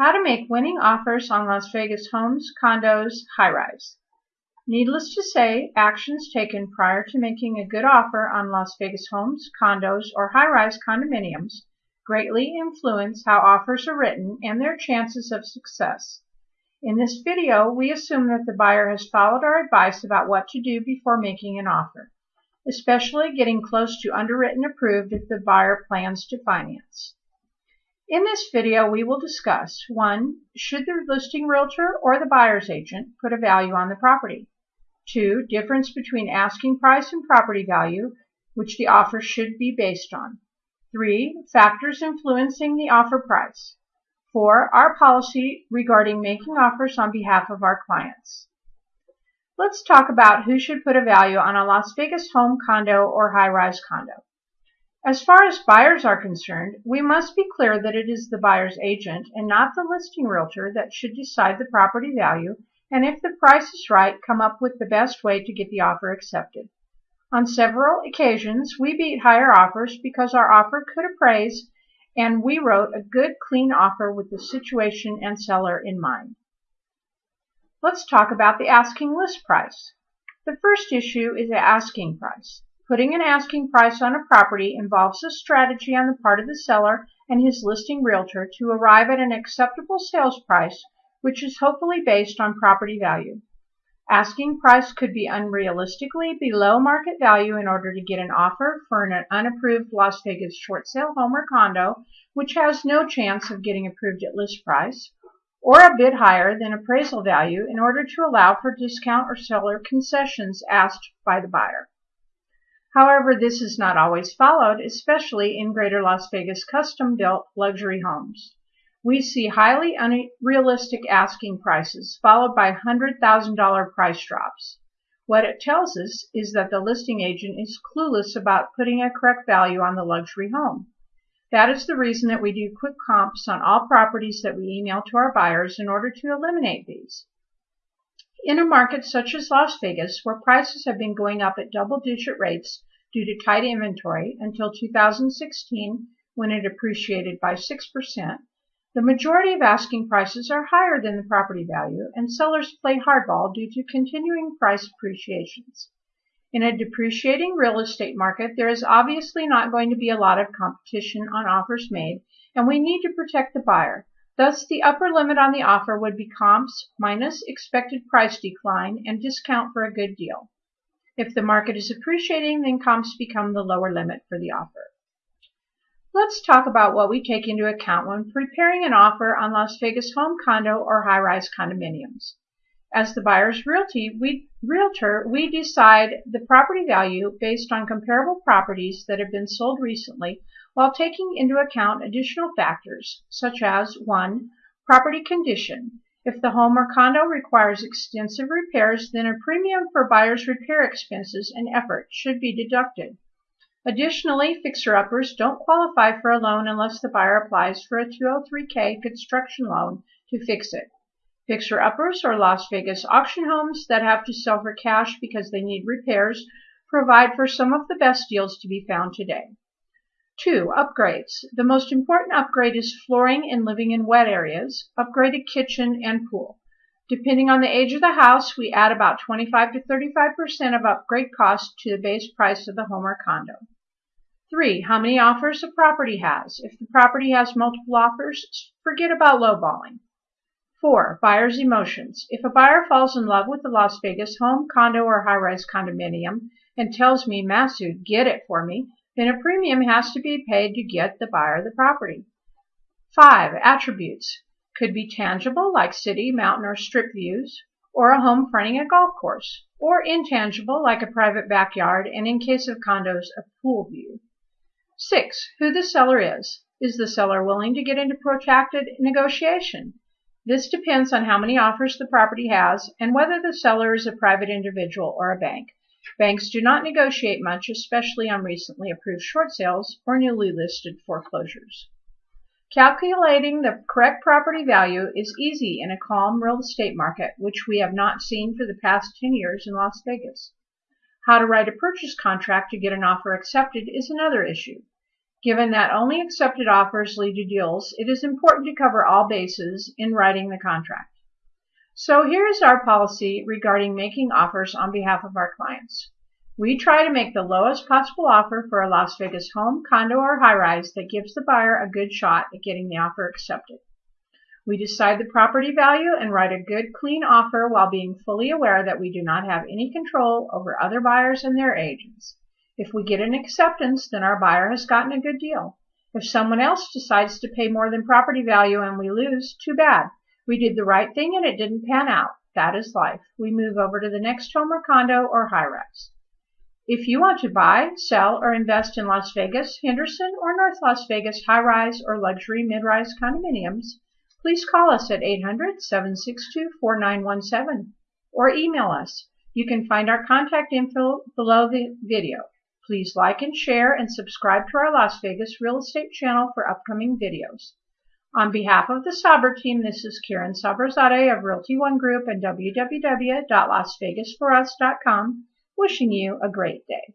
How to make winning offers on Las Vegas homes, condos, high-rise. Needless to say, actions taken prior to making a good offer on Las Vegas homes, condos, or high-rise condominiums greatly influence how offers are written and their chances of success. In this video, we assume that the buyer has followed our advice about what to do before making an offer, especially getting close to underwritten approved if the buyer plans to finance. In this video, we will discuss 1. Should the listing realtor or the buyer's agent put a value on the property? 2. Difference between asking price and property value, which the offer should be based on. 3. Factors influencing the offer price. 4. Our policy regarding making offers on behalf of our clients. Let's talk about who should put a value on a Las Vegas home condo or high-rise condo. As far as buyers are concerned, we must be clear that it is the buyer's agent and not the listing realtor that should decide the property value and if the price is right, come up with the best way to get the offer accepted. On several occasions, we beat higher offers because our offer could appraise and we wrote a good, clean offer with the situation and seller in mind. Let's talk about the asking list price. The first issue is the asking price. Putting an asking price on a property involves a strategy on the part of the seller and his listing realtor to arrive at an acceptable sales price, which is hopefully based on property value. Asking price could be unrealistically below market value in order to get an offer for an unapproved Las Vegas short sale home or condo, which has no chance of getting approved at list price, or a bit higher than appraisal value in order to allow for discount or seller concessions asked by the buyer. However, this is not always followed, especially in greater Las Vegas custom-built luxury homes. We see highly unrealistic asking prices followed by $100,000 price drops. What it tells us is that the listing agent is clueless about putting a correct value on the luxury home. That is the reason that we do quick comps on all properties that we email to our buyers in order to eliminate these. In a market such as Las Vegas, where prices have been going up at double-digit rates due to tight inventory until 2016 when it appreciated by 6%, the majority of asking prices are higher than the property value, and sellers play hardball due to continuing price appreciations. In a depreciating real estate market, there is obviously not going to be a lot of competition on offers made, and we need to protect the buyer. Thus, the upper limit on the offer would be comps minus expected price decline and discount for a good deal. If the market is appreciating, then comps become the lower limit for the offer. Let's talk about what we take into account when preparing an offer on Las Vegas home condo or high-rise condominiums. As the buyer's realty, we, realtor, we decide the property value based on comparable properties that have been sold recently while taking into account additional factors such as 1. Property condition. If the home or condo requires extensive repairs, then a premium for buyer's repair expenses and effort should be deducted. Additionally, fixer-uppers don't qualify for a loan unless the buyer applies for a 203k construction loan to fix it. Fixer-uppers or Las Vegas auction homes that have to sell for cash because they need repairs provide for some of the best deals to be found today. Two, upgrades. The most important upgrade is flooring and living in wet areas, upgraded kitchen, and pool. Depending on the age of the house, we add about 25 to 35% of upgrade cost to the base price of the home or condo. Three, how many offers a property has. If the property has multiple offers, forget about lowballing. Four, buyer's emotions. If a buyer falls in love with the Las Vegas home, condo, or high-rise condominium and tells me, Masood, get it for me, then a premium has to be paid to get the buyer the property. Five, attributes. Could be tangible, like city, mountain, or strip views, or a home fronting a golf course, or intangible, like a private backyard, and in case of condos, a pool view. Six, who the seller is. Is the seller willing to get into protracted negotiation? This depends on how many offers the property has and whether the seller is a private individual or a bank. Banks do not negotiate much, especially on recently approved short sales or newly listed foreclosures. Calculating the correct property value is easy in a calm real estate market, which we have not seen for the past 10 years in Las Vegas. How to write a purchase contract to get an offer accepted is another issue. Given that only accepted offers lead to deals, it is important to cover all bases in writing the contract. So here is our policy regarding making offers on behalf of our clients. We try to make the lowest possible offer for a Las Vegas home, condo, or high-rise that gives the buyer a good shot at getting the offer accepted. We decide the property value and write a good, clean offer while being fully aware that we do not have any control over other buyers and their agents. If we get an acceptance, then our buyer has gotten a good deal. If someone else decides to pay more than property value and we lose, too bad. We did the right thing and it didn't pan out. That is life. We move over to the next home or condo or high-rise. If you want to buy, sell, or invest in Las Vegas, Henderson, or North Las Vegas high-rise or luxury mid-rise condominiums, please call us at 800-762-4917 or email us. You can find our contact info below the video. Please like and share and subscribe to our Las Vegas real estate channel for upcoming videos. On behalf of the Saber team, this is Karen Sabrazade of Realty One Group and www.lasvegasforus.com wishing you a great day.